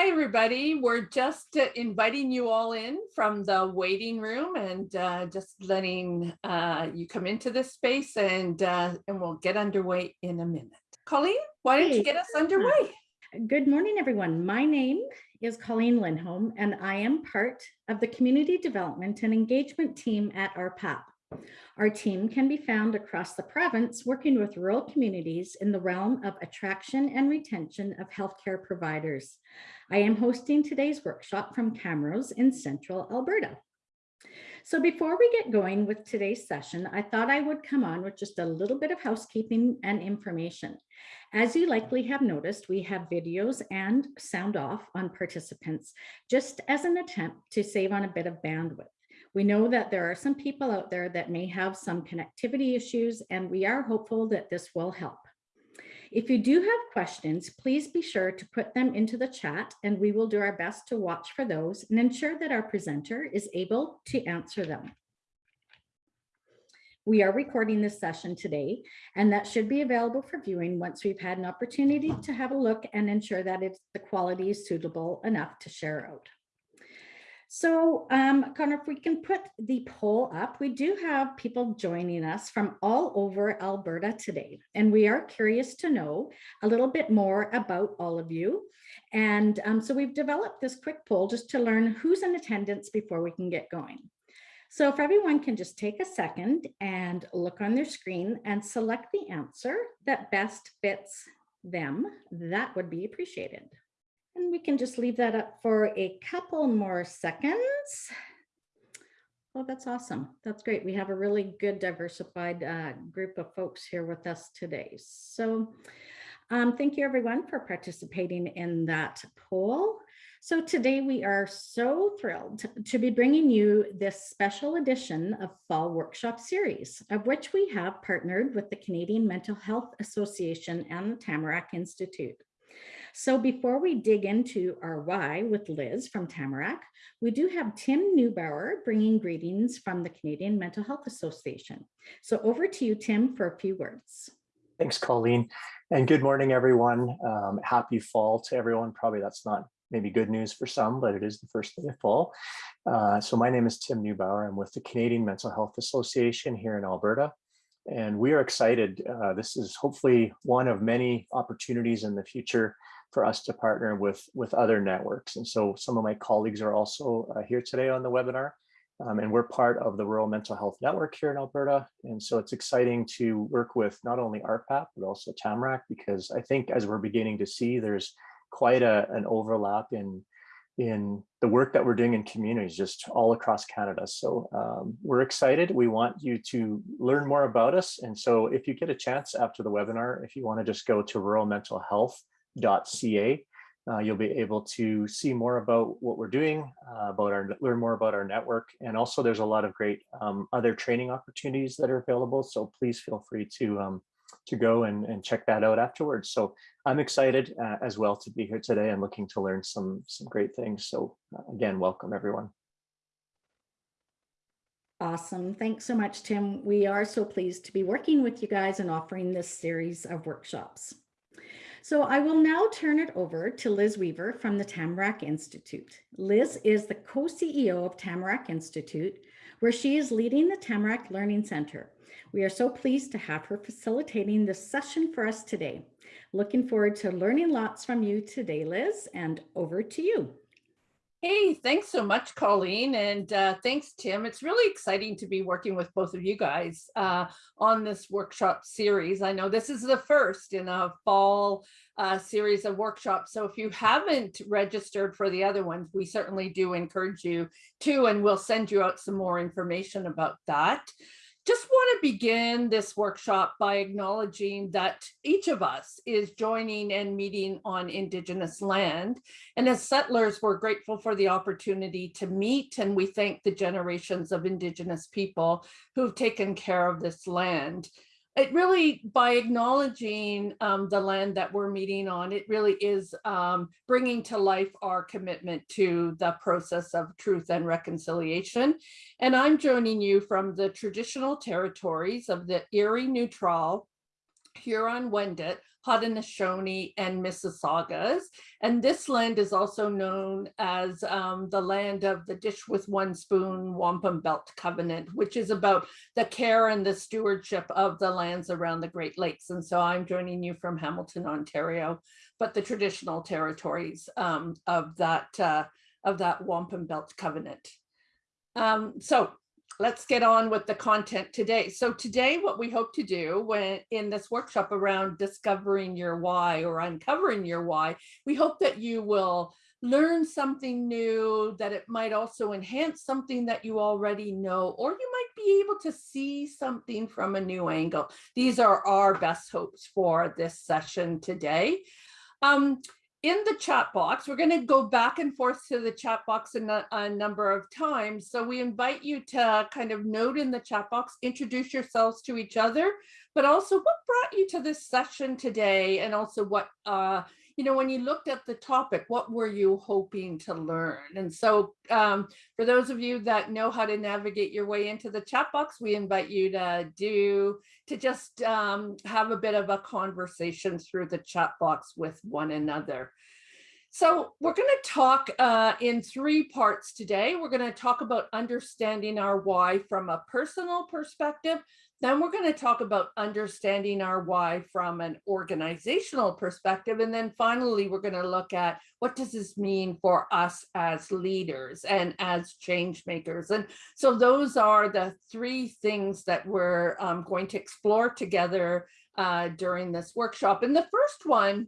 Hi, everybody. We're just uh, inviting you all in from the waiting room and uh, just letting uh, you come into this space and, uh, and we'll get underway in a minute. Colleen, why don't you get us underway? Good morning, everyone. My name is Colleen Lindholm, and I am part of the Community Development and Engagement team at RPAP. Our team can be found across the province working with rural communities in the realm of attraction and retention of healthcare providers. I am hosting today's workshop from Camrose in central Alberta. So before we get going with today's session, I thought I would come on with just a little bit of housekeeping and information. As you likely have noticed, we have videos and sound off on participants, just as an attempt to save on a bit of bandwidth. We know that there are some people out there that may have some connectivity issues, and we are hopeful that this will help. If you do have questions, please be sure to put them into the chat and we will do our best to watch for those and ensure that our presenter is able to answer them. We are recording this session today, and that should be available for viewing once we've had an opportunity to have a look and ensure that it's the quality is suitable enough to share out. So um, Connor, if we can put the poll up, we do have people joining us from all over Alberta today, and we are curious to know a little bit more about all of you. And um, so we've developed this quick poll just to learn who's in attendance before we can get going. So if everyone can just take a second and look on their screen and select the answer that best fits them, that would be appreciated. And we can just leave that up for a couple more seconds. Oh, that's awesome. That's great. We have a really good diversified uh, group of folks here with us today. So um, thank you everyone for participating in that poll. So today we are so thrilled to be bringing you this special edition of Fall Workshop Series, of which we have partnered with the Canadian Mental Health Association and the Tamarack Institute. So before we dig into our why with Liz from Tamarack, we do have Tim Neubauer bringing greetings from the Canadian Mental Health Association. So over to you, Tim, for a few words. Thanks, Colleen. And good morning, everyone. Um, happy fall to everyone. Probably that's not maybe good news for some, but it is the first day of fall. Uh, so my name is Tim Neubauer. I'm with the Canadian Mental Health Association here in Alberta. And we are excited. Uh, this is hopefully one of many opportunities in the future for us to partner with, with other networks. And so some of my colleagues are also uh, here today on the webinar. Um, and we're part of the Rural Mental Health Network here in Alberta. And so it's exciting to work with not only RPAP, but also Tamarack, because I think as we're beginning to see, there's quite a, an overlap in, in the work that we're doing in communities just all across Canada. So um, we're excited. We want you to learn more about us. And so if you get a chance after the webinar, if you want to just go to ruralmentalhealth.ca, uh, you'll be able to see more about what we're doing, uh, about our learn more about our network, and also there's a lot of great um, other training opportunities that are available. So please feel free to um, to go and, and check that out afterwards. So I'm excited uh, as well to be here today and looking to learn some some great things. So uh, again, welcome everyone. Awesome. Thanks so much, Tim. We are so pleased to be working with you guys and offering this series of workshops. So I will now turn it over to Liz Weaver from the Tamarack Institute. Liz is the co-CEO of Tamarack Institute, where she is leading the Tamarack Learning Center. We are so pleased to have her facilitating this session for us today. Looking forward to learning lots from you today, Liz, and over to you. Hey, thanks so much, Colleen, and uh, thanks, Tim. It's really exciting to be working with both of you guys uh, on this workshop series. I know this is the first in a fall uh, series of workshops, so if you haven't registered for the other ones, we certainly do encourage you to, and we'll send you out some more information about that just want to begin this workshop by acknowledging that each of us is joining and meeting on Indigenous land. And as settlers, we're grateful for the opportunity to meet and we thank the generations of Indigenous people who've taken care of this land it really, by acknowledging um, the land that we're meeting on, it really is um, bringing to life our commitment to the process of truth and reconciliation. And I'm joining you from the traditional territories of the Erie Neutral, Huron-Wendat, Haudenosaunee, and Mississaugas. And this land is also known as um, the land of the Dish with One Spoon Wampum Belt Covenant, which is about the care and the stewardship of the lands around the Great Lakes. And so I'm joining you from Hamilton, Ontario, but the traditional territories um, of that uh, of that Wampum Belt Covenant. Um, so let's get on with the content today. So today what we hope to do when in this workshop around discovering your why or uncovering your why, we hope that you will learn something new, that it might also enhance something that you already know, or you might be able to see something from a new angle. These are our best hopes for this session today. Um, in the chat box, we're going to go back and forth to the chat box a, a, number of times. So we invite you to kind of note in the chat box, introduce yourselves to each other, but also what brought you to this session today and also what, uh, you know, when you looked at the topic, what were you hoping to learn? And so um, for those of you that know how to navigate your way into the chat box, we invite you to do, to just um, have a bit of a conversation through the chat box with one another. So we're going to talk uh, in three parts today. We're going to talk about understanding our why from a personal perspective. Then we're going to talk about understanding our why from an organizational perspective. And then finally, we're going to look at what does this mean for us as leaders and as change makers. And so those are the three things that we're um, going to explore together uh, during this workshop. And the first one,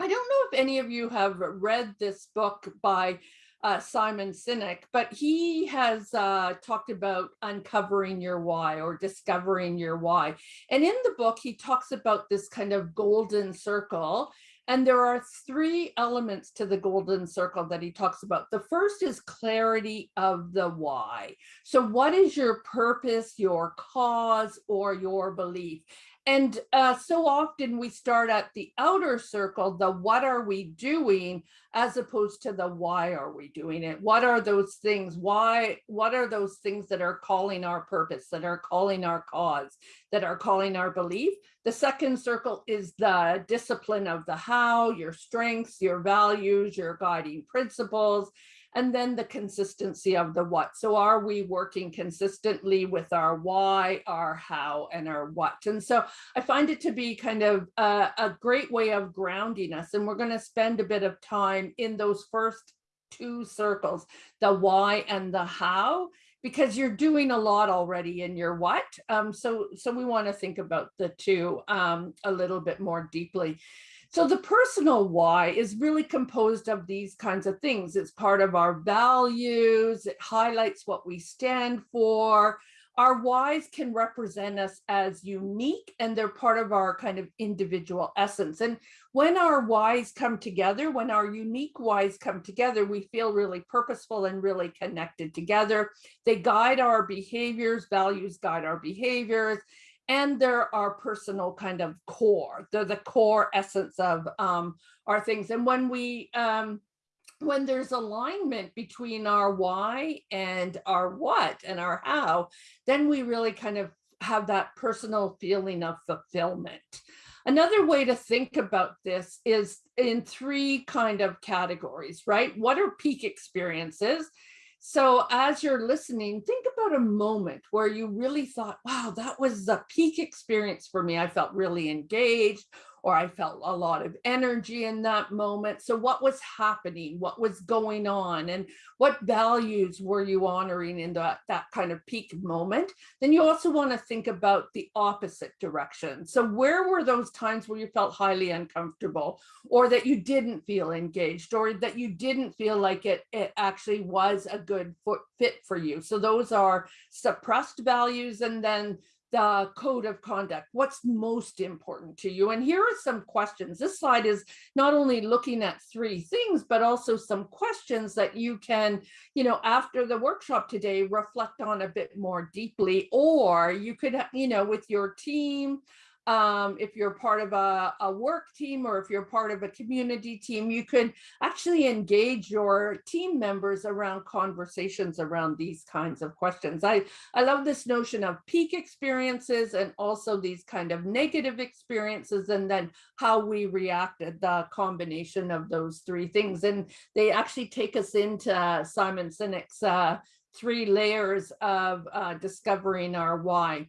I don't know if any of you have read this book by uh, Simon Sinek, but he has uh, talked about uncovering your why or discovering your why. And in the book, he talks about this kind of golden circle. And there are three elements to the golden circle that he talks about. The first is clarity of the why. So what is your purpose, your cause, or your belief? And uh, so often we start at the outer circle, the what are we doing, as opposed to the why are we doing it? What are those things? Why, what are those things that are calling our purpose, that are calling our cause, that are calling our belief? The second circle is the discipline of the how, your strengths, your values, your guiding principles and then the consistency of the what. So are we working consistently with our why, our how, and our what? And so I find it to be kind of a, a great way of grounding us. And we're going to spend a bit of time in those first two circles, the why and the how, because you're doing a lot already in your what. Um, so, so we want to think about the two um, a little bit more deeply. So the personal why is really composed of these kinds of things. It's part of our values. It highlights what we stand for. Our whys can represent us as unique and they're part of our kind of individual essence. And when our whys come together, when our unique whys come together, we feel really purposeful and really connected together. They guide our behaviors, values guide our behaviors, and they're our personal kind of core. They're the core essence of um, our things. And when we, um, when there's alignment between our why and our what and our how, then we really kind of have that personal feeling of fulfillment. Another way to think about this is in three kind of categories, right? What are peak experiences? So as you're listening, think about a moment where you really thought, wow, that was the peak experience for me. I felt really engaged or I felt a lot of energy in that moment. So what was happening? What was going on? And what values were you honoring in that, that kind of peak moment? Then you also want to think about the opposite direction. So where were those times where you felt highly uncomfortable or that you didn't feel engaged or that you didn't feel like it, it actually was a good fit for you? So those are suppressed values and then the code of conduct what's most important to you? And here are some questions. This slide is not only looking at three things but also some questions that you can you know after the workshop today reflect on a bit more deeply or you could you know with your team um, if you're part of a, a work team or if you're part of a community team, you could actually engage your team members around conversations around these kinds of questions. I, I love this notion of peak experiences and also these kind of negative experiences and then how we reacted, the combination of those three things. And they actually take us into Simon Sinek's uh, three layers of uh, discovering our why.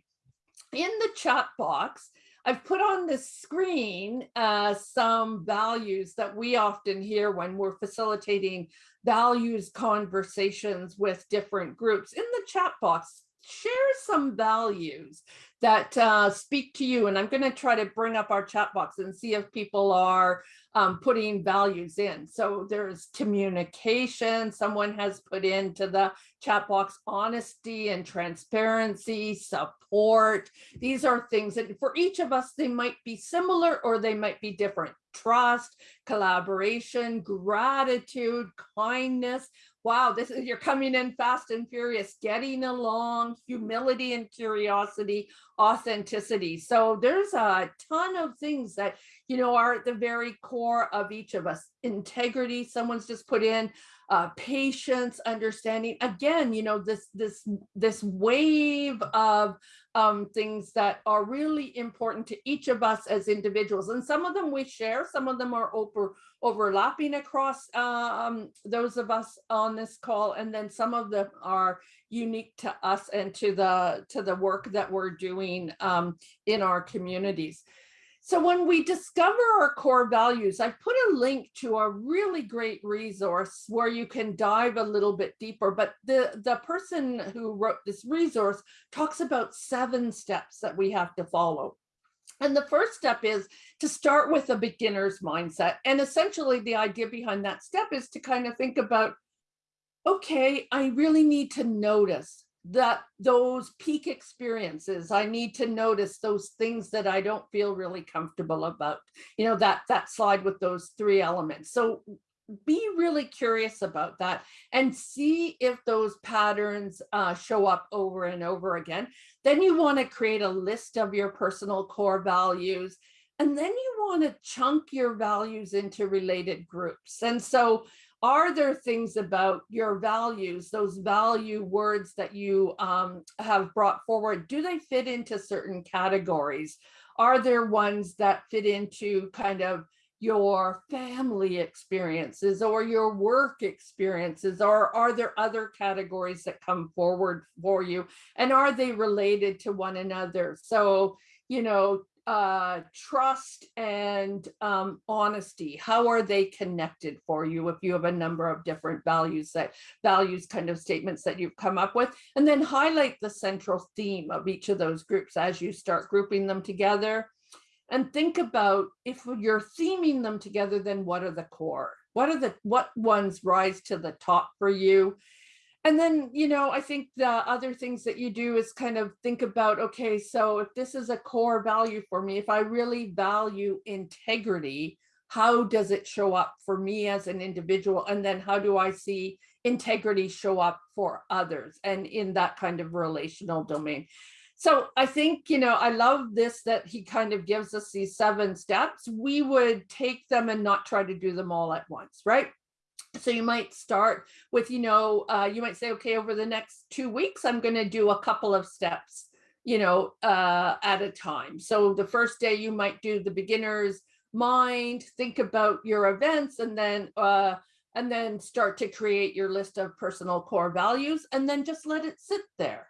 In the chat box, I've put on the screen uh, some values that we often hear when we're facilitating values conversations with different groups. In the chat box, share some values that uh, speak to you. And I'm going to try to bring up our chat box and see if people are um, putting values in. So there's communication. Someone has put into the chat box honesty and transparency, support. These are things that for each of us, they might be similar or they might be different. Trust, collaboration, gratitude, kindness. Wow, this is you're coming in fast and furious, getting along, humility and curiosity, authenticity. So there's a ton of things that you know, are at the very core of each of us. Integrity, someone's just put in uh, patience, understanding. Again, you know, this this this wave of um, things that are really important to each of us as individuals. And some of them we share, some of them are over overlapping across um, those of us on this call, and then some of them are unique to us and to the to the work that we're doing um, in our communities. So when we discover our core values, I put a link to a really great resource where you can dive a little bit deeper. But the, the person who wrote this resource talks about seven steps that we have to follow. And the first step is to start with a beginner's mindset. And essentially the idea behind that step is to kind of think about, okay, I really need to notice that those peak experiences i need to notice those things that i don't feel really comfortable about you know that that slide with those three elements. So be really curious about that and see if those patterns uh, show up over and over again. Then you want to create a list of your personal core values and then you want to chunk your values into related groups. And so are there things about your values, those value words that you um, have brought forward, do they fit into certain categories? Are there ones that fit into kind of your family experiences or your work experiences or are there other categories that come forward for you and are they related to one another so you know uh, trust and um, honesty, how are they connected for you if you have a number of different values that values kind of statements that you've come up with, and then highlight the central theme of each of those groups as you start grouping them together. And think about if you're theming them together, then what are the core? What are the what ones rise to the top for you? And then, you know, I think the other things that you do is kind of think about, okay, so if this is a core value for me, if I really value integrity, how does it show up for me as an individual? And then how do I see integrity show up for others and in that kind of relational domain? So I think, you know, I love this that he kind of gives us these seven steps. We would take them and not try to do them all at once, right? So you might start with, you know, uh, you might say, okay, over the next two weeks, I'm going to do a couple of steps, you know, uh, at a time. So the first day you might do the beginner's mind, think about your events, and then uh, and then start to create your list of personal core values, and then just let it sit there.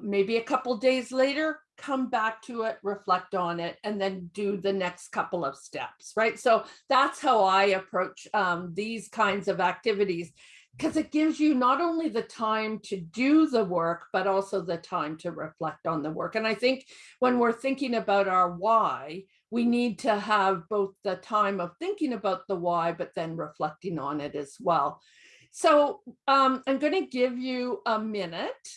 Maybe a couple days later, come back to it, reflect on it, and then do the next couple of steps, right? So that's how I approach um, these kinds of activities because it gives you not only the time to do the work, but also the time to reflect on the work. And I think when we're thinking about our why, we need to have both the time of thinking about the why, but then reflecting on it as well. So um, I'm going to give you a minute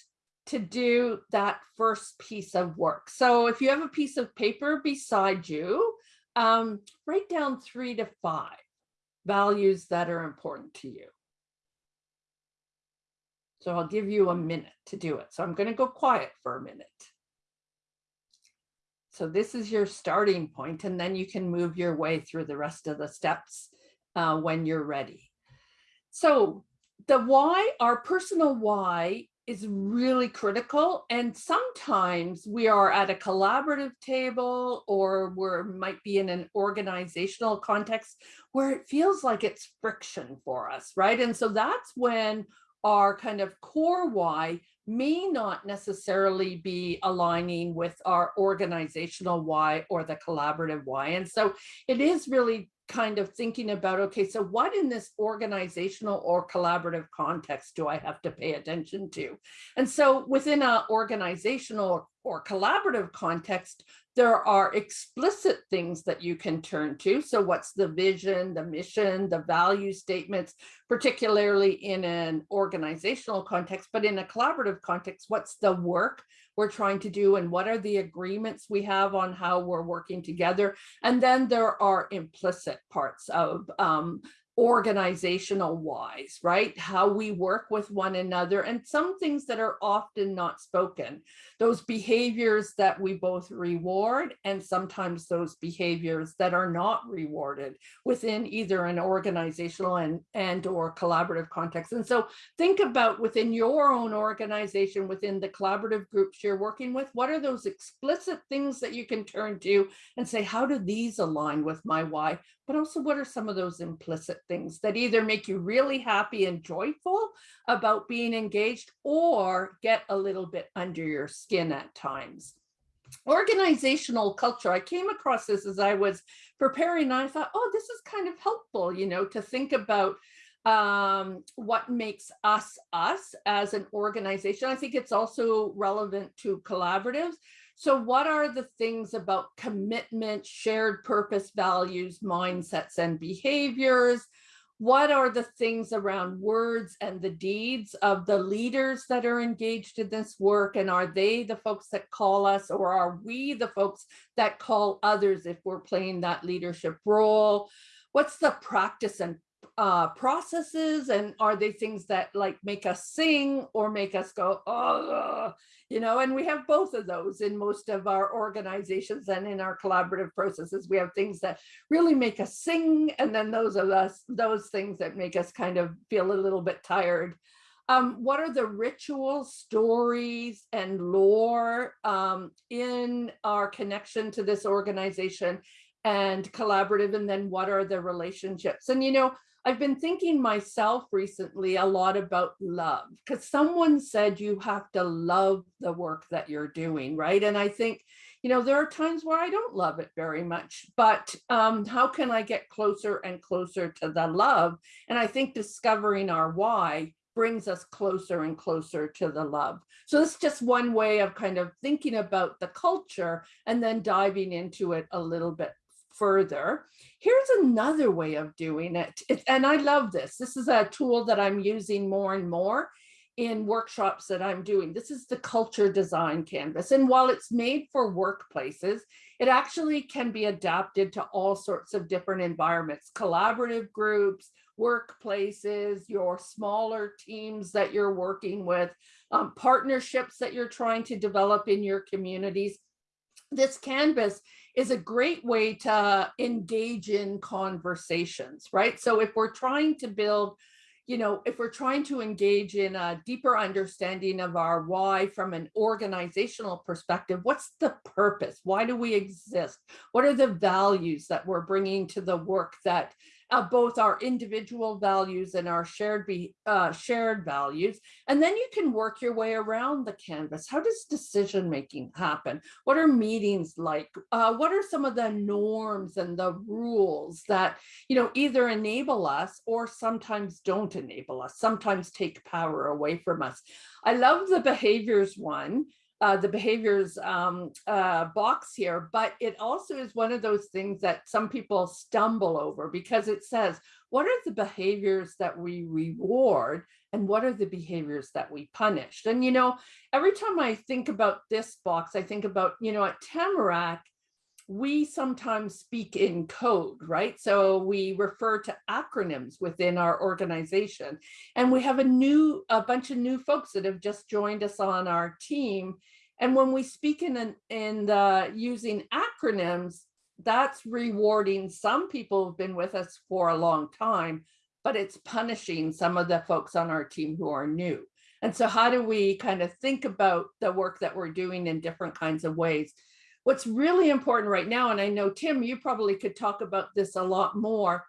to do that first piece of work. So if you have a piece of paper beside you, um, write down three to five values that are important to you. So I'll give you a minute to do it. So I'm going to go quiet for a minute. So this is your starting point, and then you can move your way through the rest of the steps uh, when you're ready. So the why, our personal why is really critical. And sometimes we are at a collaborative table or we might be in an organizational context where it feels like it's friction for us, right? And so that's when our kind of core why may not necessarily be aligning with our organizational why or the collaborative why. And so it is really kind of thinking about, okay, so what in this organizational or collaborative context do I have to pay attention to? And so within an organizational or collaborative context, there are explicit things that you can turn to. So what's the vision, the mission, the value statements, particularly in an organizational context, but in a collaborative context, what's the work we're trying to do and what are the agreements we have on how we're working together. And then there are implicit parts of um, organizational whys, right? How we work with one another and some things that are often not spoken. Those behaviors that we both reward and sometimes those behaviors that are not rewarded within either an organizational and, and or collaborative context. And so think about within your own organization, within the collaborative groups you're working with, what are those explicit things that you can turn to and say, how do these align with my why? but also what are some of those implicit things that either make you really happy and joyful about being engaged or get a little bit under your skin at times. Organizational culture, I came across this as I was preparing and I thought, oh, this is kind of helpful, you know, to think about um, what makes us us as an organization. I think it's also relevant to collaboratives so what are the things about commitment, shared purpose, values, mindsets, and behaviors? What are the things around words and the deeds of the leaders that are engaged in this work? And are they the folks that call us or are we the folks that call others if we're playing that leadership role? What's the practice and uh, processes and are they things that like make us sing or make us go, oh, you know, and we have both of those in most of our organizations and in our collaborative processes. We have things that really make us sing and then those of us, those things that make us kind of feel a little bit tired. Um, what are the rituals, stories, and lore um, in our connection to this organization and collaborative? And then what are the relationships? And, you know, I've been thinking myself recently a lot about love because someone said you have to love the work that you're doing, right? And I think, you know, there are times where I don't love it very much, but um, how can I get closer and closer to the love? And I think discovering our why brings us closer and closer to the love. So it's just one way of kind of thinking about the culture and then diving into it a little bit further. Here's another way of doing it. it. And I love this. This is a tool that I'm using more and more in workshops that I'm doing. This is the culture design canvas. And while it's made for workplaces, it actually can be adapted to all sorts of different environments, collaborative groups, workplaces, your smaller teams that you're working with, um, partnerships that you're trying to develop in your communities. This canvas is a great way to engage in conversations, right? So if we're trying to build, you know, if we're trying to engage in a deeper understanding of our why from an organizational perspective, what's the purpose? Why do we exist? What are the values that we're bringing to the work that uh, both our individual values and our shared be uh, shared values. And then you can work your way around the canvas. How does decision making happen? What are meetings like? Uh, what are some of the norms and the rules that you know either enable us or sometimes don't enable us, sometimes take power away from us. I love the behaviors one uh, the behaviors um, uh, box here, but it also is one of those things that some people stumble over because it says, what are the behaviors that we reward and what are the behaviors that we punish? And, you know, every time I think about this box, I think about, you know, at Tamarack, we sometimes speak in code, right? So we refer to acronyms within our organization. And we have a new, a bunch of new folks that have just joined us on our team. And when we speak in, in the, using acronyms, that's rewarding some people who've been with us for a long time, but it's punishing some of the folks on our team who are new. And so how do we kind of think about the work that we're doing in different kinds of ways? What's really important right now, and I know Tim, you probably could talk about this a lot more.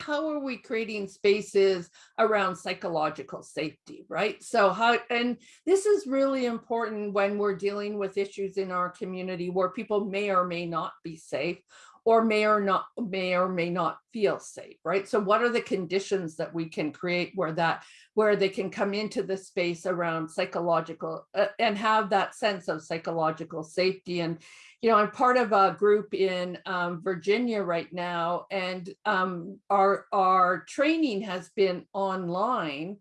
How are we creating spaces around psychological safety, right? So how, and this is really important when we're dealing with issues in our community where people may or may not be safe or may or not may or may not feel safe, right? So what are the conditions that we can create where that where they can come into the space around psychological uh, and have that sense of psychological safety and you know, I'm part of a group in um, Virginia right now, and um, our our training has been online,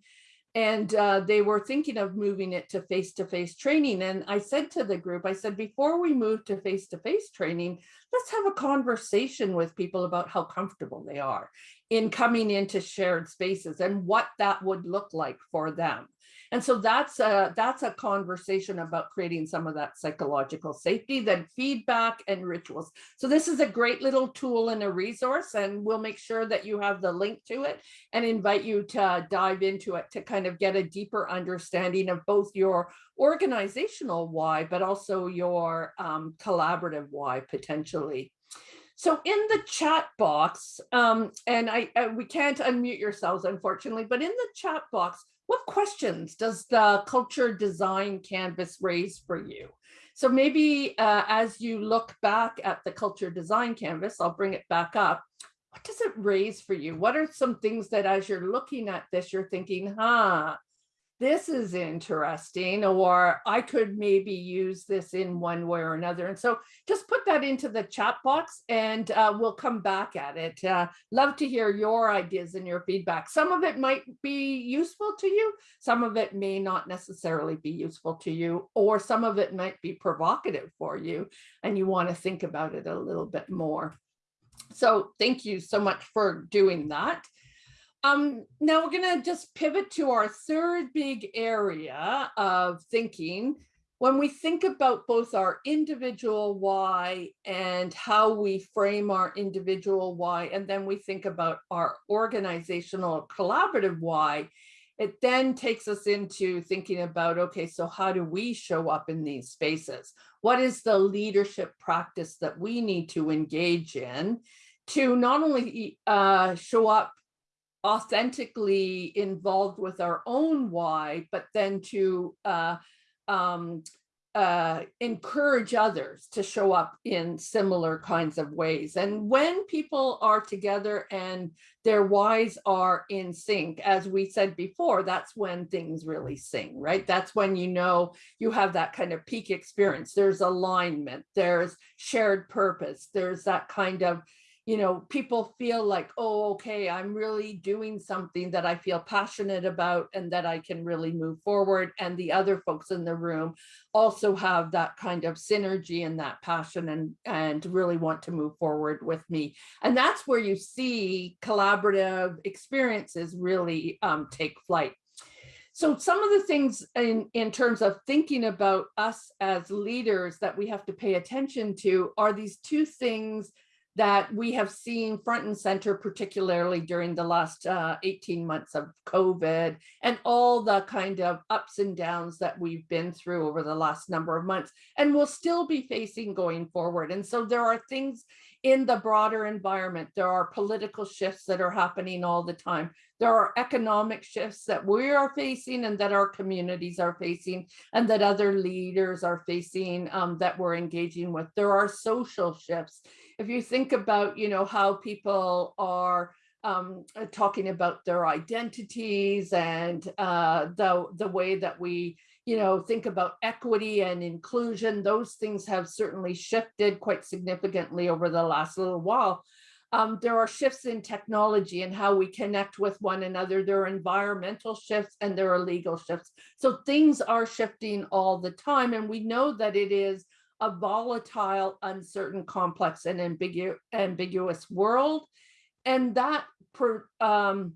and uh, they were thinking of moving it to face-to-face training. And I said to the group, I said, before we move to face-to-face training, let's have a conversation with people about how comfortable they are in coming into shared spaces and what that would look like for them. And so that's a, that's a conversation about creating some of that psychological safety, then feedback and rituals. So this is a great little tool and a resource, and we'll make sure that you have the link to it and invite you to dive into it to kind of get a deeper understanding of both your organizational why, but also your um, collaborative why potentially. So in the chat box, um, and I uh, we can't unmute yourselves, unfortunately, but in the chat box, what questions does the culture design canvas raise for you? So maybe uh, as you look back at the culture design canvas, I'll bring it back up. What does it raise for you? What are some things that as you're looking at this, you're thinking, huh, this is interesting, or I could maybe use this in one way or another. And so just put that into the chat box and uh, we'll come back at it. Uh, love to hear your ideas and your feedback. Some of it might be useful to you. Some of it may not necessarily be useful to you, or some of it might be provocative for you and you want to think about it a little bit more. So thank you so much for doing that. Um, now we're going to just pivot to our third big area of thinking. When we think about both our individual why and how we frame our individual why, and then we think about our organizational collaborative why, it then takes us into thinking about, okay, so how do we show up in these spaces? What is the leadership practice that we need to engage in to not only uh, show up authentically involved with our own why, but then to uh, um, uh, encourage others to show up in similar kinds of ways. And when people are together and their whys are in sync, as we said before, that's when things really sing, right? That's when you know you have that kind of peak experience. There's alignment, there's shared purpose, there's that kind of you know, people feel like, oh, okay, I'm really doing something that I feel passionate about and that I can really move forward. And the other folks in the room also have that kind of synergy and that passion and, and really want to move forward with me. And that's where you see collaborative experiences really um, take flight. So some of the things in, in terms of thinking about us as leaders that we have to pay attention to are these two things that we have seen front and center, particularly during the last uh, 18 months of COVID and all the kind of ups and downs that we've been through over the last number of months and will still be facing going forward. And so there are things in the broader environment. There are political shifts that are happening all the time. There are economic shifts that we are facing and that our communities are facing and that other leaders are facing um, that we're engaging with. There are social shifts if you think about, you know, how people are um, uh, talking about their identities and uh, the, the way that we, you know, think about equity and inclusion, those things have certainly shifted quite significantly over the last little while. Um, there are shifts in technology and how we connect with one another. There are environmental shifts and there are legal shifts. So things are shifting all the time. And we know that it is a volatile, uncertain, complex, and ambigu ambiguous world. And that um,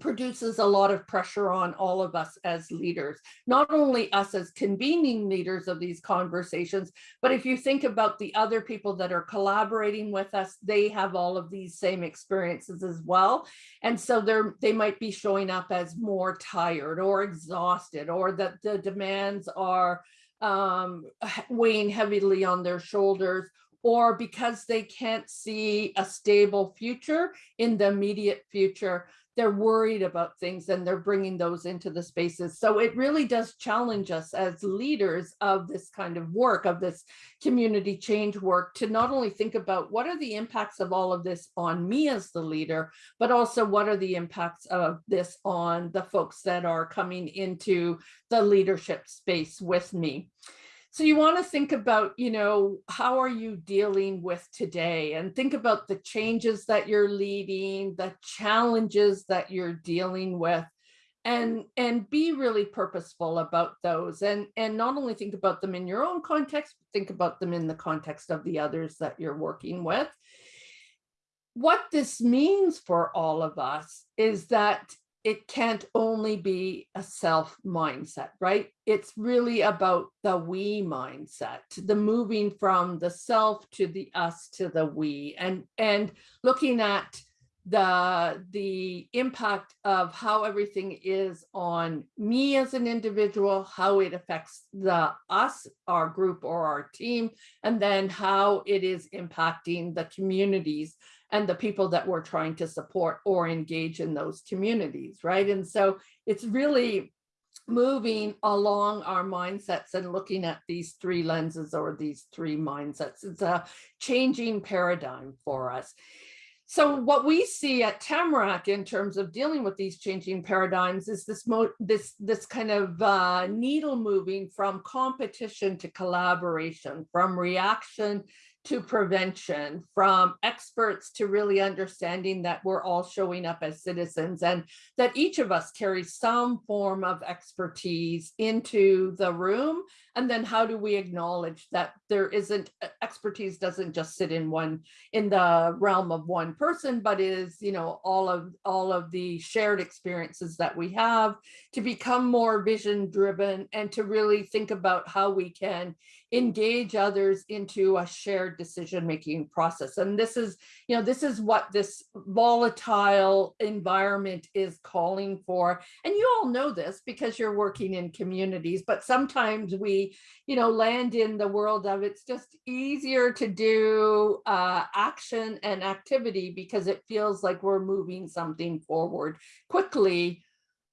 produces a lot of pressure on all of us as leaders, not only us as convening leaders of these conversations, but if you think about the other people that are collaborating with us, they have all of these same experiences as well. And so they're, they might be showing up as more tired or exhausted or that the demands are um, weighing heavily on their shoulders or because they can't see a stable future in the immediate future, they're worried about things and they're bringing those into the spaces. So it really does challenge us as leaders of this kind of work, of this community change work, to not only think about what are the impacts of all of this on me as the leader, but also what are the impacts of this on the folks that are coming into the leadership space with me. So you want to think about, you know, how are you dealing with today and think about the changes that you're leading, the challenges that you're dealing with and and be really purposeful about those and and not only think about them in your own context, but think about them in the context of the others that you're working with. What this means for all of us is that it can't only be a self mindset, right? It's really about the we mindset, the moving from the self to the us to the we and, and looking at the, the impact of how everything is on me as an individual, how it affects the us, our group or our team, and then how it is impacting the communities and the people that we're trying to support or engage in those communities, right? And so it's really moving along our mindsets and looking at these three lenses or these three mindsets. It's a changing paradigm for us. So what we see at Tamarack in terms of dealing with these changing paradigms is this this this kind of uh, needle moving from competition to collaboration, from reaction to prevention, from experts to really understanding that we're all showing up as citizens and that each of us carries some form of expertise into the room. And then how do we acknowledge that there isn't expertise doesn't just sit in one in the realm of one person, but is, you know, all of all of the shared experiences that we have to become more vision driven and to really think about how we can engage others into a shared decision making process. And this is you know this is what this volatile environment is calling for. And you all know this because you're working in communities but sometimes we you know land in the world of it's just easier to do uh, action and activity because it feels like we're moving something forward quickly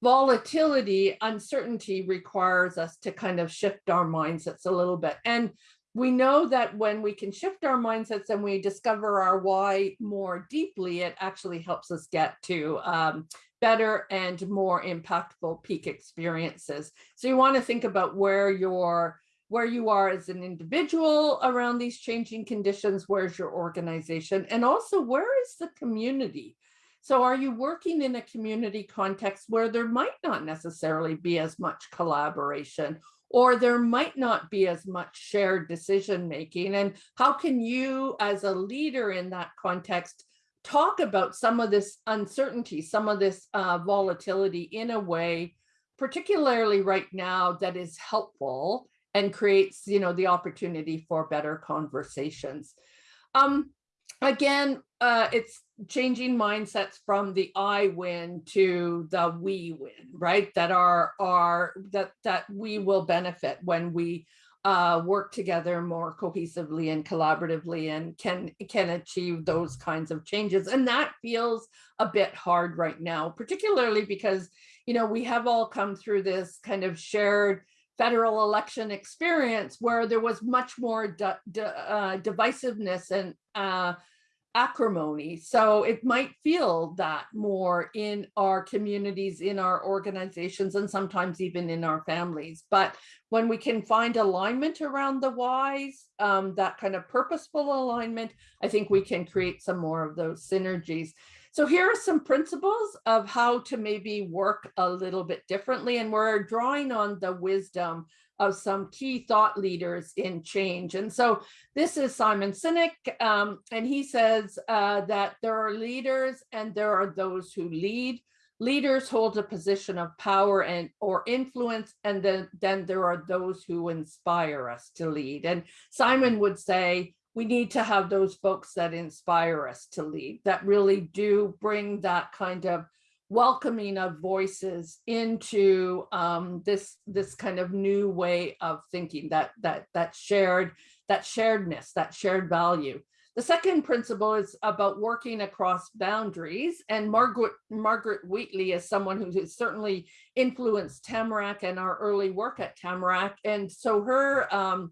volatility, uncertainty requires us to kind of shift our mindsets a little bit. And we know that when we can shift our mindsets and we discover our why more deeply, it actually helps us get to um, better and more impactful peak experiences. So you want to think about where you're where you are as an individual around these changing conditions, where's your organization, and also where is the community? So are you working in a community context where there might not necessarily be as much collaboration or there might not be as much shared decision making? And how can you as a leader in that context talk about some of this uncertainty, some of this uh, volatility in a way, particularly right now that is helpful and creates, you know, the opportunity for better conversations. Um, again, uh, it's changing mindsets from the I win to the we win, right? That are are that that we will benefit when we uh, work together more cohesively and collaboratively and can can achieve those kinds of changes. And that feels a bit hard right now, particularly because you know we have all come through this kind of shared federal election experience where there was much more uh, divisiveness and uh, acrimony. So it might feel that more in our communities, in our organizations, and sometimes even in our families. But when we can find alignment around the whys, um, that kind of purposeful alignment, I think we can create some more of those synergies. So here are some principles of how to maybe work a little bit differently. And we're drawing on the wisdom of some key thought leaders in change. And so this is Simon Sinek, um, and he says uh, that there are leaders and there are those who lead. leaders hold a position of power and or influence, and then, then there are those who inspire us to lead. And Simon would say, we need to have those folks that inspire us to lead, that really do bring that kind of welcoming of voices into um, this this kind of new way of thinking that that that shared that sharedness that shared value. The second principle is about working across boundaries and margaret margaret wheatley is someone who has certainly influenced tamarack and our early work at tamarack and so her um,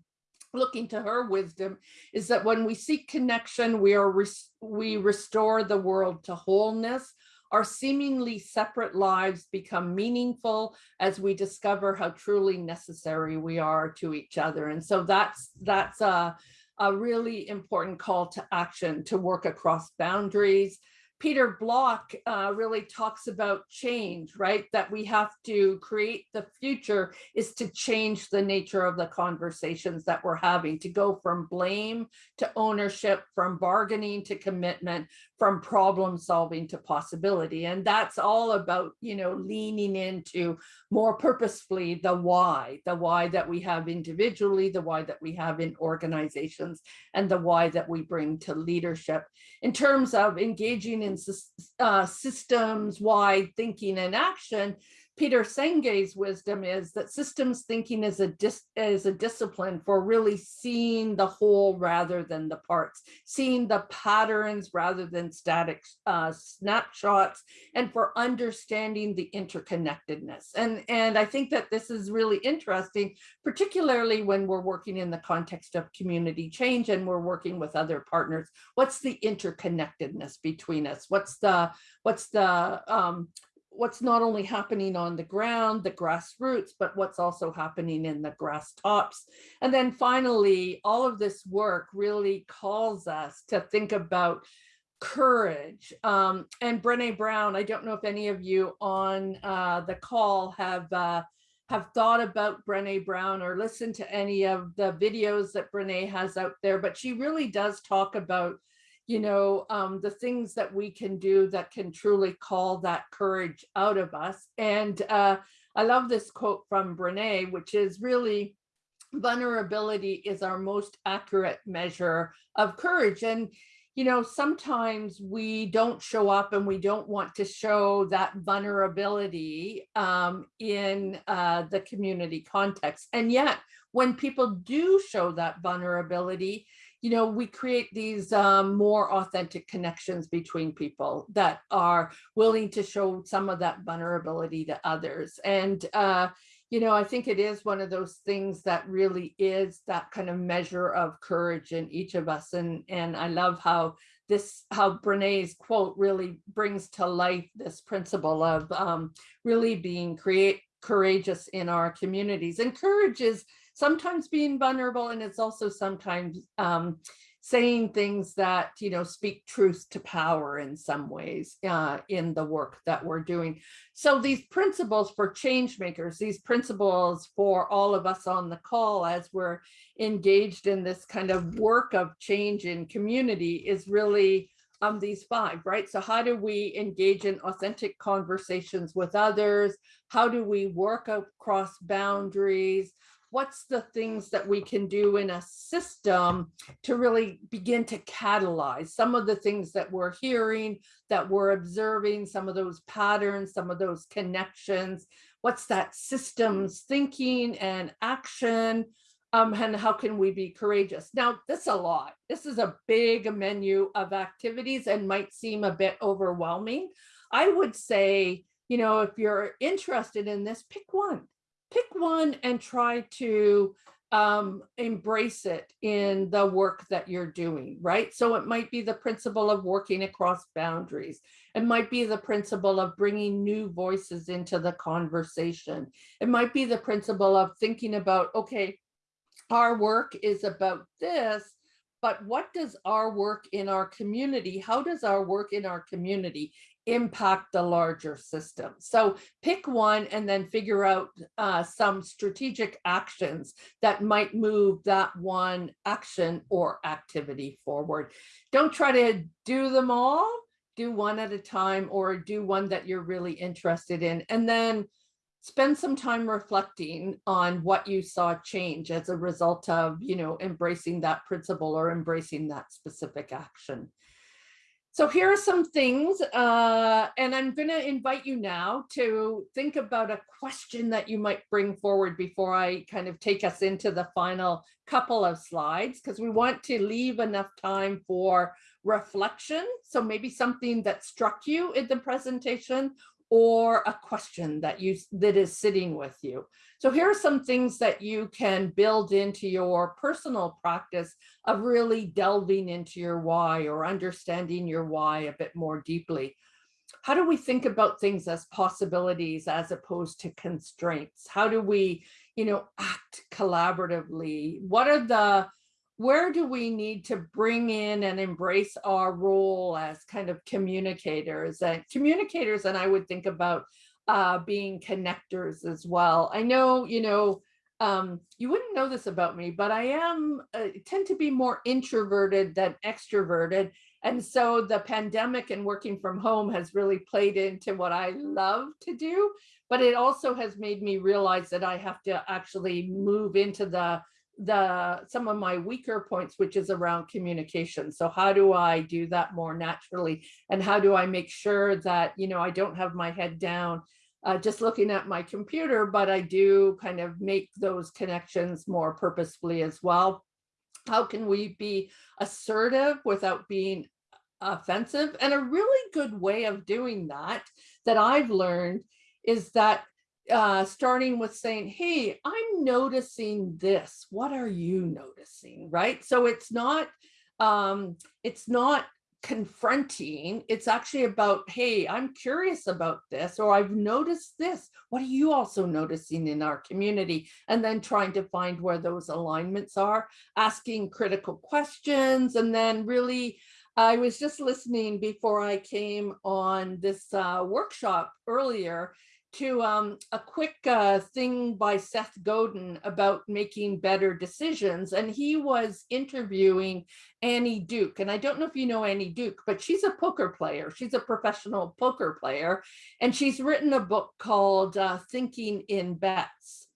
looking to her wisdom is that when we seek connection we are res we restore the world to wholeness our seemingly separate lives become meaningful as we discover how truly necessary we are to each other. And so that's that's a, a really important call to action to work across boundaries Peter Block uh, really talks about change, right? That we have to create the future is to change the nature of the conversations that we're having, to go from blame to ownership, from bargaining to commitment, from problem solving to possibility. And that's all about, you know, leaning into more purposefully the why, the why that we have individually, the why that we have in organizations, and the why that we bring to leadership. In terms of engaging in uh, systems-wide thinking and action, Peter Senge's wisdom is that systems thinking is a is a discipline for really seeing the whole rather than the parts, seeing the patterns rather than static uh, snapshots, and for understanding the interconnectedness. And, and I think that this is really interesting, particularly when we're working in the context of community change and we're working with other partners. What's the interconnectedness between us? What's the what's the um, what's not only happening on the ground, the grassroots, but what's also happening in the grass tops. And then finally, all of this work really calls us to think about courage. Um, and Brene Brown, I don't know if any of you on uh, the call have uh, have thought about Brene Brown or listened to any of the videos that Brene has out there, but she really does talk about you know, um, the things that we can do that can truly call that courage out of us. And uh, I love this quote from Brene, which is really vulnerability is our most accurate measure of courage. And, you know, sometimes we don't show up and we don't want to show that vulnerability um, in uh, the community context. And yet, when people do show that vulnerability, you know, we create these um, more authentic connections between people that are willing to show some of that vulnerability to others. And, uh, you know, I think it is one of those things that really is that kind of measure of courage in each of us. And, and I love how this, how Brene's quote really brings to life this principle of um, really being create courageous in our communities. And courage is sometimes being vulnerable and it's also sometimes um, saying things that, you know, speak truth to power in some ways uh, in the work that we're doing. So these principles for change makers, these principles for all of us on the call as we're engaged in this kind of work of change in community is really um, these five, right? So how do we engage in authentic conversations with others? How do we work across boundaries? What's the things that we can do in a system to really begin to catalyze some of the things that we're hearing, that we're observing, some of those patterns, some of those connections, what's that systems thinking and action, um, and how can we be courageous? Now, this is a lot. This is a big menu of activities and might seem a bit overwhelming. I would say, you know, if you're interested in this, pick one pick one and try to um, embrace it in the work that you're doing, right? So it might be the principle of working across boundaries. It might be the principle of bringing new voices into the conversation. It might be the principle of thinking about, okay, our work is about this, but what does our work in our community, how does our work in our community impact the larger system. So pick one and then figure out uh, some strategic actions that might move that one action or activity forward. Don't try to do them all. do one at a time or do one that you're really interested in. And then spend some time reflecting on what you saw change as a result of, you know, embracing that principle or embracing that specific action. So here are some things, uh, and I'm going to invite you now to think about a question that you might bring forward before I kind of take us into the final couple of slides, because we want to leave enough time for reflection. So maybe something that struck you in the presentation or a question that you that is sitting with you. So here are some things that you can build into your personal practice of really delving into your why or understanding your why a bit more deeply. How do we think about things as possibilities as opposed to constraints? How do we, you know, act collaboratively? What are the where do we need to bring in and embrace our role as kind of communicators and communicators and I would think about uh, being connectors as well. I know, you know, um, you wouldn't know this about me, but I am uh, tend to be more introverted than extroverted. And so the pandemic and working from home has really played into what I love to do, but it also has made me realize that I have to actually move into the the some of my weaker points, which is around communication. So how do I do that more naturally? And how do I make sure that, you know, I don't have my head down uh, just looking at my computer, but I do kind of make those connections more purposefully as well. How can we be assertive without being offensive? And a really good way of doing that, that I've learned is that uh, starting with saying, hey, I'm noticing this. What are you noticing? Right. So it's not, um, it's not confronting. It's actually about, hey, I'm curious about this, or I've noticed this. What are you also noticing in our community? And then trying to find where those alignments are, asking critical questions, and then really I was just listening before I came on this uh, workshop earlier to um, a quick uh, thing by Seth Godin about making better decisions. And he was interviewing Annie Duke. And I don't know if you know Annie Duke, but she's a poker player. She's a professional poker player. And she's written a book called uh, Thinking in Bets.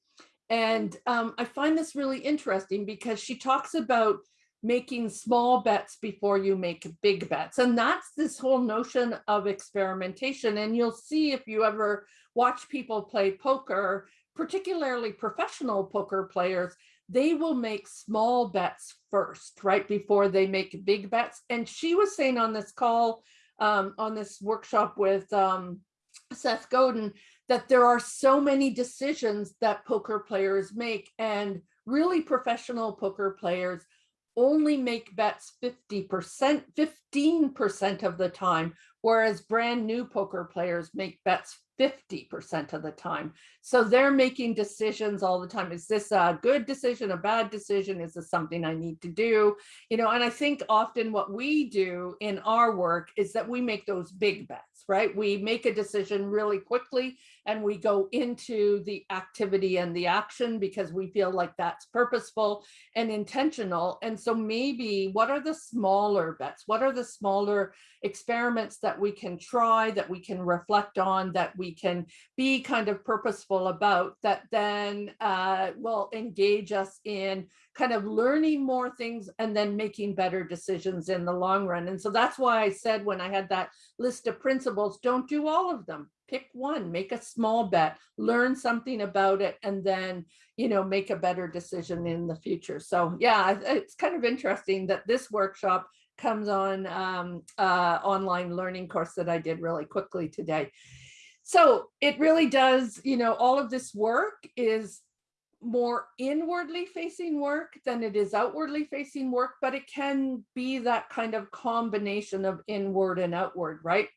And um, I find this really interesting because she talks about making small bets before you make big bets. And that's this whole notion of experimentation. And you'll see if you ever watch people play poker, particularly professional poker players, they will make small bets first, right, before they make big bets. And she was saying on this call, um, on this workshop with um, Seth Godin, that there are so many decisions that poker players make and really professional poker players only make bets 50%, 15% of the time, whereas brand new poker players make bets 50% of the time. So they're making decisions all the time. Is this a good decision, a bad decision? Is this something I need to do? You know, and I think often what we do in our work is that we make those big bets, right? We make a decision really quickly and we go into the activity and the action because we feel like that's purposeful and intentional. And so maybe what are the smaller bets? What are the smaller experiments that we can try, that we can reflect on, that we can be kind of purposeful about that then uh, will engage us in kind of learning more things and then making better decisions in the long run. And so that's why I said when I had that list of principles, don't do all of them. Pick one, make a small bet, learn something about it, and then, you know, make a better decision in the future. So yeah, it's kind of interesting that this workshop comes on um, uh, online learning course that I did really quickly today. So it really does, you know, all of this work is more inwardly facing work than it is outwardly facing work, but it can be that kind of combination of inward and outward, right?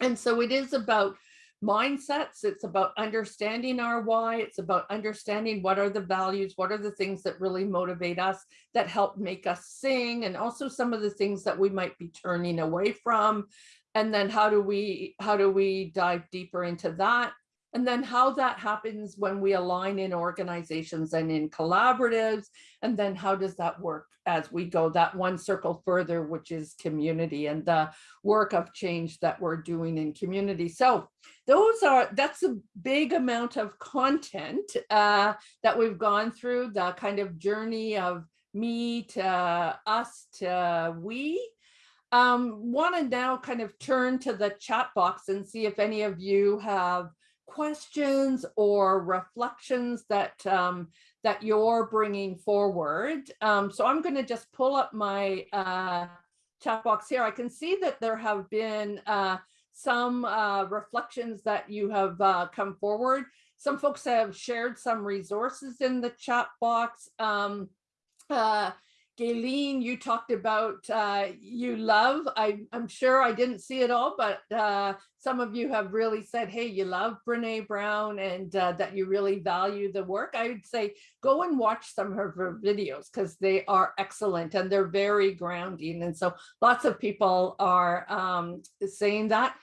And so it is about mindsets. It's about understanding our why. It's about understanding what are the values, what are the things that really motivate us, that help make us sing, and also some of the things that we might be turning away from. And then how do we how do we dive deeper into that? And then how that happens when we align in organizations and in collaboratives, and then how does that work as we go that one circle further, which is community and the work of change that we're doing in community. So those are, that's a big amount of content uh, that we've gone through, the kind of journey of me to us to we. Um, want to now kind of turn to the chat box and see if any of you have questions or reflections that um, that you're bringing forward. Um, so I'm going to just pull up my uh, chat box here. I can see that there have been uh, some uh, reflections that you have uh, come forward. Some folks have shared some resources in the chat box. Um, Gayleen, you talked about uh, you love. I, am sure I didn't see it all, but uh, some of you have really said, hey, you love Brene Brown and uh, that you really value the work. I would say go and watch some of her videos because they are excellent and they're very grounding. And so lots of people are um, saying that.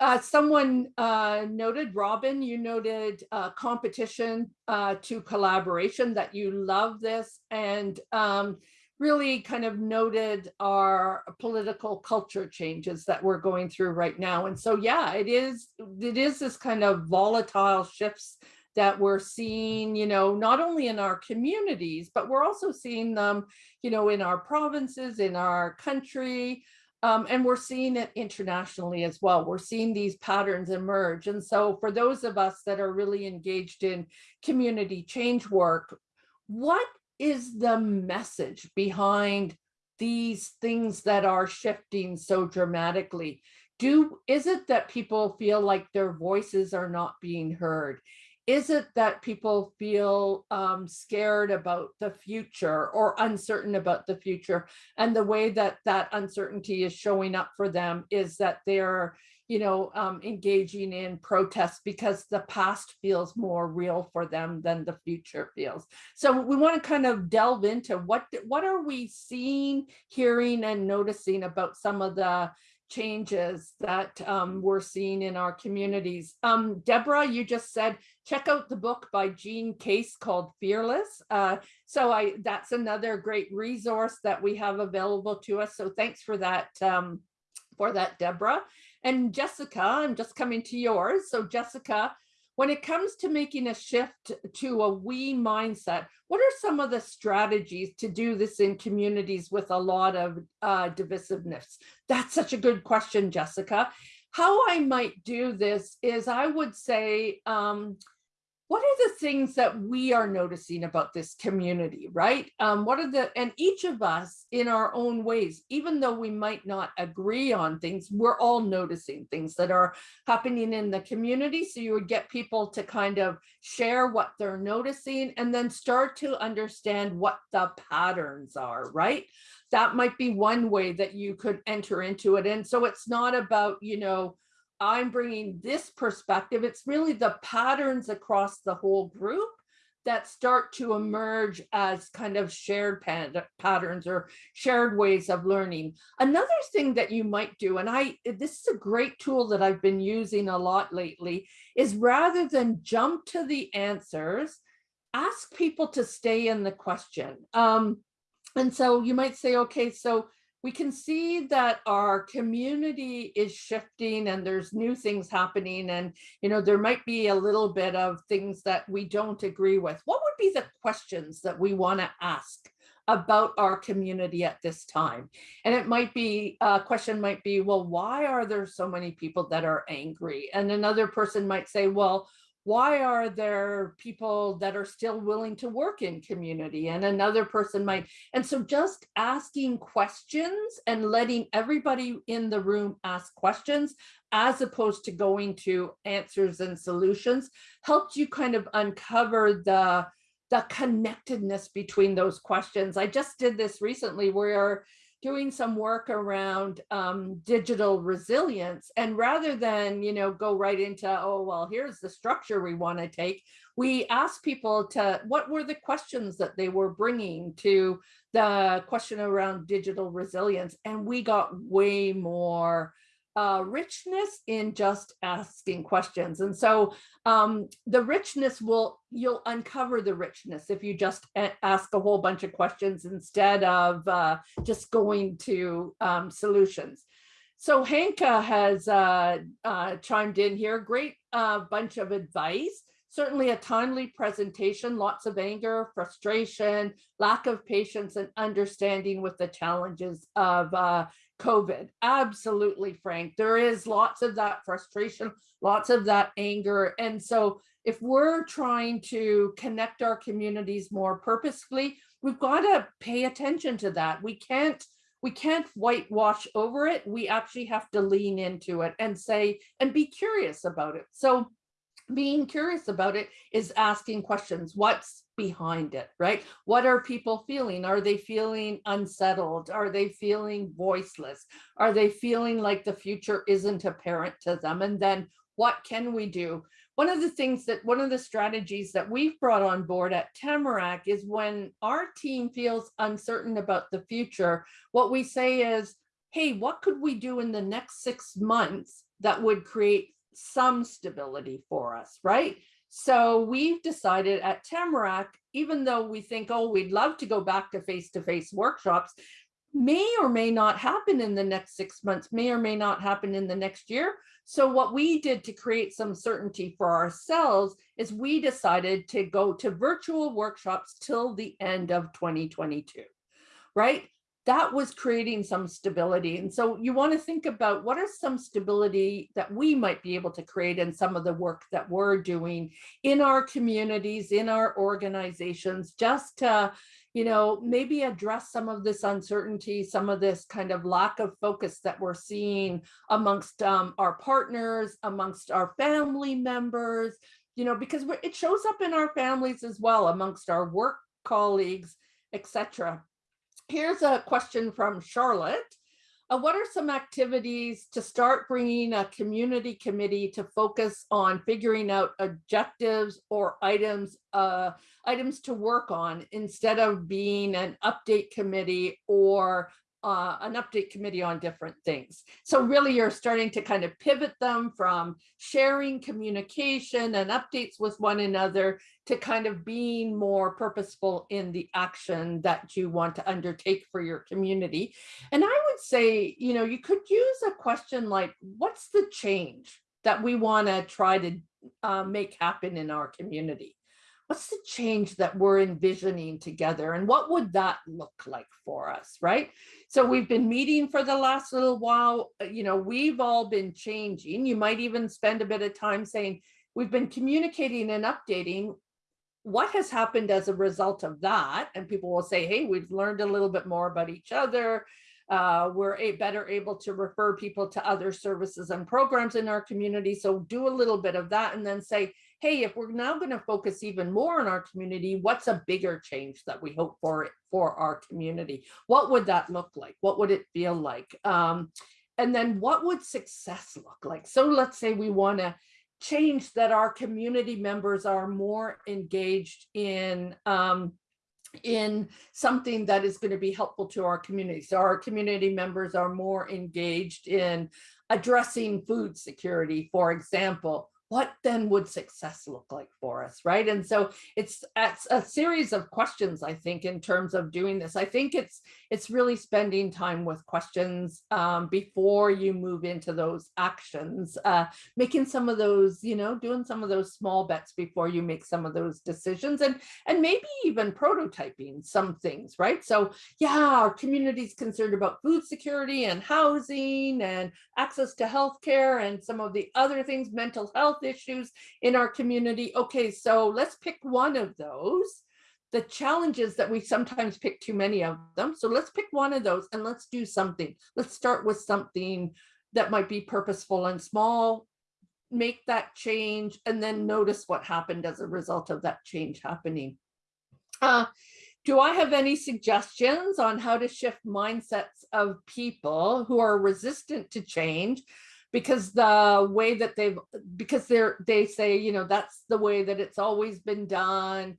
Uh, someone uh, noted, Robin, you noted uh, competition uh, to collaboration, that you love this. And um, really kind of noted our political culture changes that we're going through right now. And so, yeah, it is, it is this kind of volatile shifts that we're seeing, you know, not only in our communities, but we're also seeing them, you know, in our provinces, in our country, um, and we're seeing it internationally as well. We're seeing these patterns emerge. And so for those of us that are really engaged in community change work, what is the message behind these things that are shifting so dramatically? Do is it that people feel like their voices are not being heard? Is it that people feel um, scared about the future or uncertain about the future? And the way that that uncertainty is showing up for them is that they're you know, um, engaging in protests because the past feels more real for them than the future feels. So we want to kind of delve into what what are we seeing, hearing, and noticing about some of the changes that um, we're seeing in our communities. Um, Deborah, you just said, check out the book by Jean Case called Fearless. Uh, so I that's another great resource that we have available to us. So thanks for that, um, for that, Deborah. And Jessica, I'm just coming to yours. So Jessica, when it comes to making a shift to a we mindset, what are some of the strategies to do this in communities with a lot of uh, divisiveness? That's such a good question, Jessica. How I might do this is I would say, um, what are the things that we are noticing about this community, right? Um, what are the, and each of us in our own ways, even though we might not agree on things, we're all noticing things that are happening in the community. So you would get people to kind of share what they're noticing and then start to understand what the patterns are, right? That might be one way that you could enter into it. And so it's not about, you know, I'm bringing this perspective. It's really the patterns across the whole group that start to emerge as kind of shared patterns or shared ways of learning. Another thing that you might do, and I this is a great tool that I've been using a lot lately, is rather than jump to the answers, ask people to stay in the question. Um, and so you might say, okay, so we can see that our community is shifting and there's new things happening and you know there might be a little bit of things that we don't agree with. What would be the questions that we want to ask about our community at this time? And it might be a question might be well why are there so many people that are angry? And another person might say well why are there people that are still willing to work in community? And another person might and so just asking questions and letting everybody in the room ask questions as opposed to going to answers and solutions helps you kind of uncover the the connectedness between those questions. I just did this recently where doing some work around um, digital resilience. And rather than, you know, go right into, oh, well, here's the structure we want to take, we asked people to, what were the questions that they were bringing to the question around digital resilience? And we got way more uh, richness in just asking questions. And so um, the richness will, you'll uncover the richness if you just ask a whole bunch of questions instead of uh, just going to um, solutions. So Hanka has uh, uh, chimed in here, great uh, bunch of advice. Certainly a timely presentation, lots of anger, frustration, lack of patience and understanding with the challenges of uh, COVID. Absolutely, Frank. There is lots of that frustration, lots of that anger. And so if we're trying to connect our communities more purposefully, we've got to pay attention to that. We can't we can't whitewash over it. We actually have to lean into it and say and be curious about it. So being curious about it is asking questions. What's behind it, right? What are people feeling? Are they feeling unsettled? Are they feeling voiceless? Are they feeling like the future isn't apparent to them? And then what can we do? One of the things that one of the strategies that we've brought on board at Tamarack is when our team feels uncertain about the future, what we say is, hey, what could we do in the next six months that would create some stability for us, right? So we've decided at Tamarack, even though we think, oh, we'd love to go back to face-to-face workshops, may or may not happen in the next six months, may or may not happen in the next year. So what we did to create some certainty for ourselves is we decided to go to virtual workshops till the end of 2022, right? That was creating some stability. And so you want to think about what are some stability that we might be able to create in some of the work that we're doing in our communities, in our organizations, just to, you know, maybe address some of this uncertainty, some of this kind of lack of focus that we're seeing amongst um, our partners, amongst our family members, you know, because it shows up in our families as well, amongst our work colleagues, etc. Here's a question from Charlotte. Uh, what are some activities to start bringing a community committee to focus on figuring out objectives or items uh, items to work on instead of being an update committee or uh, an update committee on different things. So really you're starting to kind of pivot them from sharing communication and updates with one another to kind of being more purposeful in the action that you want to undertake for your community. And I would say, you know, you could use a question like, what's the change that we want to try to uh, make happen in our community? What's the change that we're envisioning together and what would that look like for us right? So we've been meeting for the last little while uh, you know we've all been changing. You might even spend a bit of time saying we've been communicating and updating what has happened as a result of that. And people will say hey we've learned a little bit more about each other. Uh, we're a better able to refer people to other services and programs in our community so do a little bit of that and then say hey, if we're now going to focus even more on our community, what's a bigger change that we hope for for our community? What would that look like? What would it feel like? Um, and then what would success look like? So let's say we want to change that our community members are more engaged in um, in something that is going to be helpful to our community. So our community members are more engaged in addressing food security, for example, what then would success look like for us right? And so it's, it's a series of questions i think in terms of doing this. I think it's it's really spending time with questions um, before you move into those actions uh, making some of those you know doing some of those small bets before you make some of those decisions and and maybe even prototyping some things right? So yeah our community's concerned about food security and housing and access to healthcare and some of the other things mental health health issues in our community. Okay, so let's pick one of those. The challenges that we sometimes pick too many of them. So let's pick one of those and let's do something. Let's start with something that might be purposeful and small, make that change, and then notice what happened as a result of that change happening. Uh, do I have any suggestions on how to shift mindsets of people who are resistant to change because the way that they've because they're they say you know that's the way that it's always been done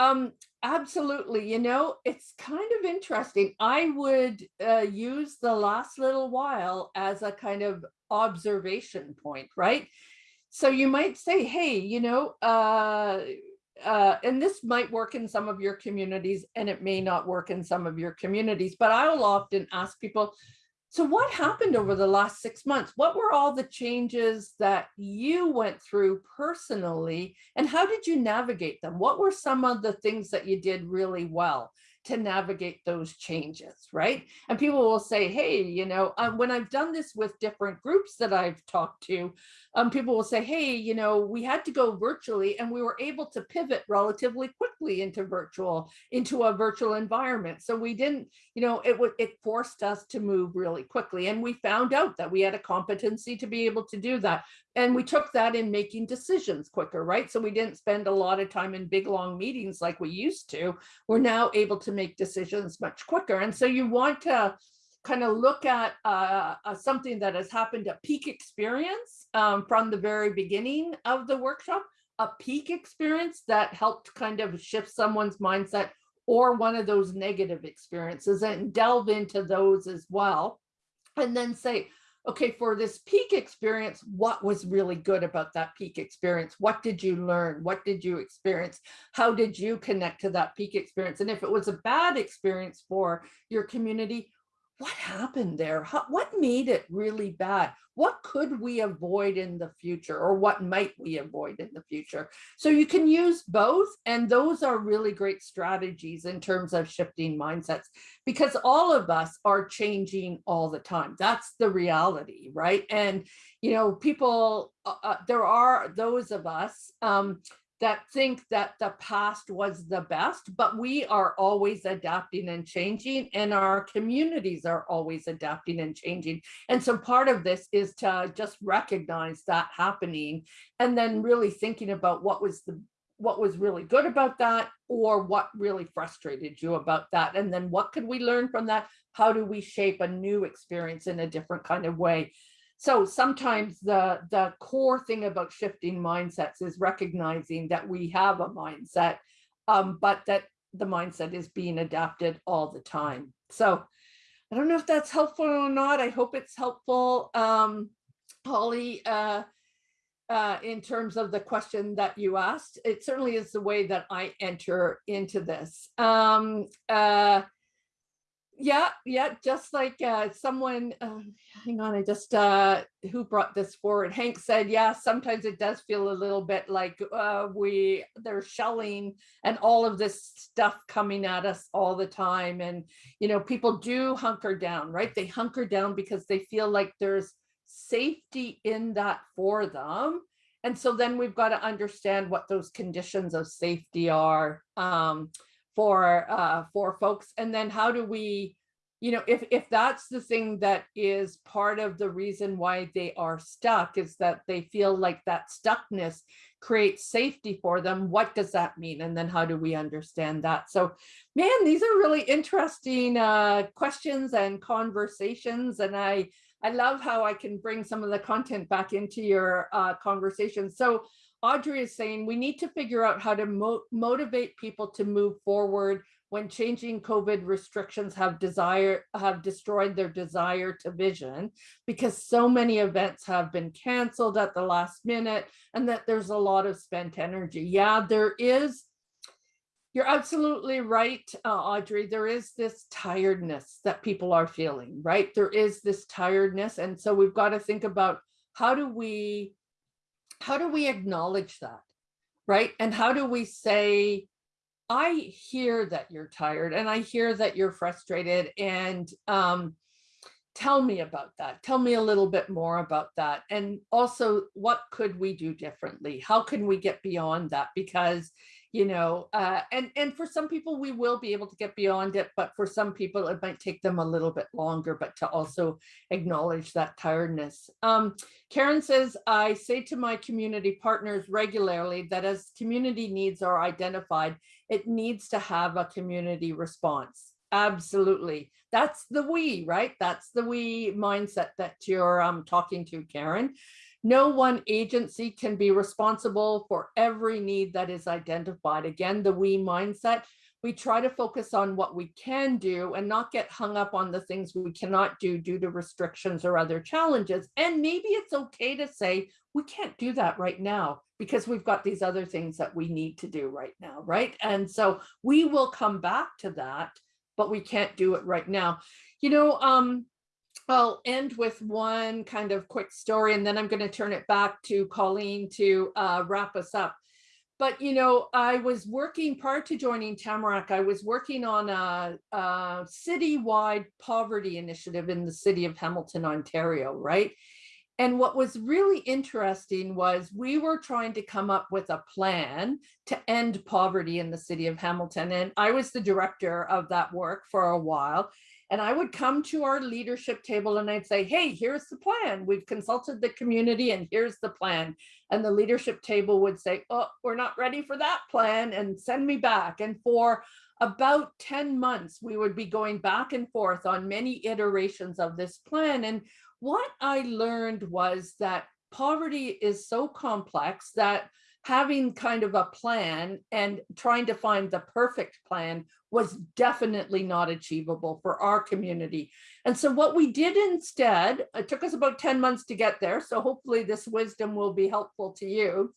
um absolutely you know it's kind of interesting i would uh, use the last little while as a kind of observation point, right? So you might say, hey, you know, uh, uh, and this might work in some of your communities and it may not work in some of your communities, but I'll often ask people, so what happened over the last six months? What were all the changes that you went through personally and how did you navigate them? What were some of the things that you did really well? To navigate those changes, right? And people will say, hey, you know, um, when I've done this with different groups that I've talked to, um, people will say, hey, you know, we had to go virtually and we were able to pivot relatively quickly into virtual, into a virtual environment. So we didn't, you know, it it forced us to move really quickly. And we found out that we had a competency to be able to do that. And we took that in making decisions quicker, right? So we didn't spend a lot of time in big long meetings like we used to. We're now able to make decisions much quicker. And so you want to kind of look at uh, uh, something that has happened, a peak experience um, from the very beginning of the workshop, a peak experience that helped kind of shift someone's mindset or one of those negative experiences and delve into those as well. And then say, okay, for this peak experience, what was really good about that peak experience? What did you learn? What did you experience? How did you connect to that peak experience? And if it was a bad experience for your community, what happened there? How, what made it really bad? What could we avoid in the future or what might we avoid in the future? So you can use both and those are really great strategies in terms of shifting mindsets because all of us are changing all the time. That's the reality, right? And, you know, people, uh, uh there are those of us um, that think that the past was the best, but we are always adapting and changing and our communities are always adapting and changing. And so part of this is to just recognize that happening and then really thinking about what was the what was really good about that or what really frustrated you about that. And then what could we learn from that? How do we shape a new experience in a different kind of way so sometimes the, the core thing about shifting mindsets is recognizing that we have a mindset, um, but that the mindset is being adapted all the time. So I don't know if that's helpful or not. I hope it's helpful. Um, Holly, uh, uh, in terms of the question that you asked, it certainly is the way that I enter into this. Um, uh, yeah yeah just like uh someone uh, hang on i just uh who brought this forward? Hank said yeah sometimes it does feel a little bit like uh we they're shelling and all of this stuff coming at us all the time. And you know people do hunker down right? They hunker down because they feel like there's safety in that for them. And so then we've got to understand what those conditions of safety are um for uh, for folks? And then how do we, you know, if if that's the thing that is part of the reason why they are stuck is that they feel like that stuckness creates safety for them, what does that mean? And then how do we understand that? So, man, these are really interesting uh, questions and conversations. And I, I love how I can bring some of the content back into your uh, conversation. So Audrey is saying we need to figure out how to mo motivate people to move forward when changing COVID restrictions have desire have destroyed their desire to vision because so many events have been canceled at the last minute and that there's a lot of spent energy. Yeah, there is. You're absolutely right, uh, Audrey. There is this tiredness that people are feeling, right? There is this tiredness. And so we've got to think about how do we how do we acknowledge that, right? And how do we say, I hear that you're tired and I hear that you're frustrated and um, tell me about that. Tell me a little bit more about that. And also, what could we do differently? How can we get beyond that? Because you know, uh, and, and for some people, we will be able to get beyond it, but for some people, it might take them a little bit longer, but to also acknowledge that tiredness. Um, Karen says, I say to my community partners regularly that as community needs are identified, it needs to have a community response. Absolutely. That's the we, right? That's the we mindset that you're um, talking to, Karen. No one agency can be responsible for every need that is identified. Again, the we mindset, we try to focus on what we can do and not get hung up on the things we cannot do due to restrictions or other challenges. And maybe it's okay to say, we can't do that right now because we've got these other things that we need to do right now, right? And so we will come back to that, but we can't do it right now. You know, um, I'll end with one kind of quick story and then I'm going to turn it back to Colleen to uh, wrap us up. But, you know, I was working prior to joining Tamarack, I was working on a, a citywide poverty initiative in the city of Hamilton, Ontario, right? And what was really interesting was we were trying to come up with a plan to end poverty in the city of Hamilton. And I was the director of that work for a while. And I would come to our leadership table and I'd say, hey, here's the plan. We've consulted the community and here's the plan. And the leadership table would say, oh, we're not ready for that plan and send me back. And for about 10 months, we would be going back and forth on many iterations of this plan. And what I learned was that poverty is so complex that having kind of a plan and trying to find the perfect plan was definitely not achievable for our community. And so what we did instead, it took us about 10 months to get there. So hopefully this wisdom will be helpful to you.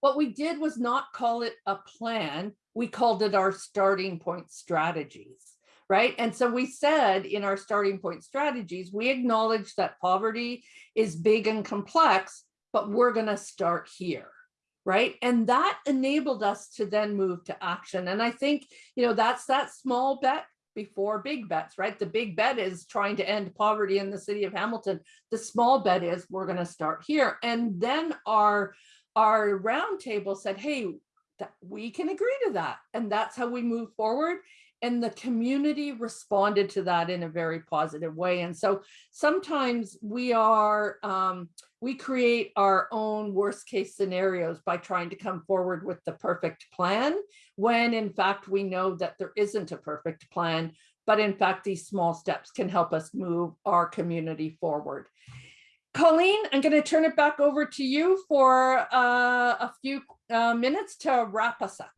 What we did was not call it a plan. We called it our starting point strategies, right? And so we said in our starting point strategies, we acknowledge that poverty is big and complex, but we're gonna start here right? And that enabled us to then move to action. And I think, you know, that's that small bet before big bets, right? The big bet is trying to end poverty in the city of Hamilton. The small bet is we're going to start here. And then our, our roundtable said, hey, we can agree to that. And that's how we move forward. And the community responded to that in a very positive way. And so sometimes we are, um, we create our own worst case scenarios by trying to come forward with the perfect plan when in fact we know that there isn't a perfect plan but in fact these small steps can help us move our community forward colleen i'm going to turn it back over to you for uh, a few uh, minutes to wrap us up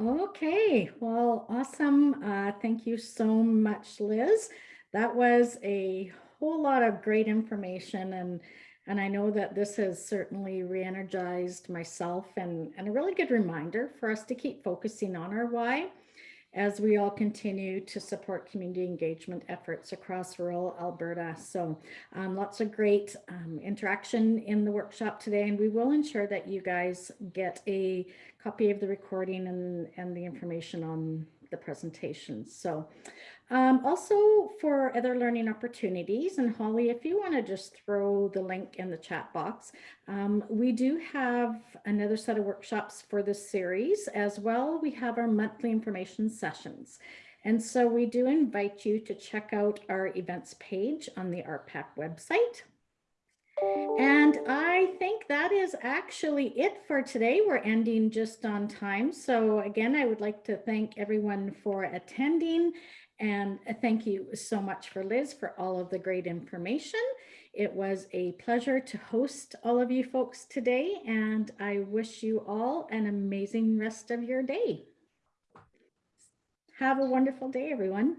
Okay, well, awesome. Uh, thank you so much, Liz. That was a whole lot of great information and and I know that this has certainly re-energized myself and, and a really good reminder for us to keep focusing on our why as we all continue to support community engagement efforts across rural Alberta. So um, lots of great um, interaction in the workshop today, and we will ensure that you guys get a copy of the recording and, and the information on the presentation. So um, also for other learning opportunities, and Holly, if you want to just throw the link in the chat box, um, we do have another set of workshops for this series as well. We have our monthly information sessions. And so we do invite you to check out our events page on the RPAC website. And I think that is actually it for today. We're ending just on time. So again, I would like to thank everyone for attending and uh, thank you so much for Liz for all of the great information. It was a pleasure to host all of you folks today, and I wish you all an amazing rest of your day. Have a wonderful day, everyone.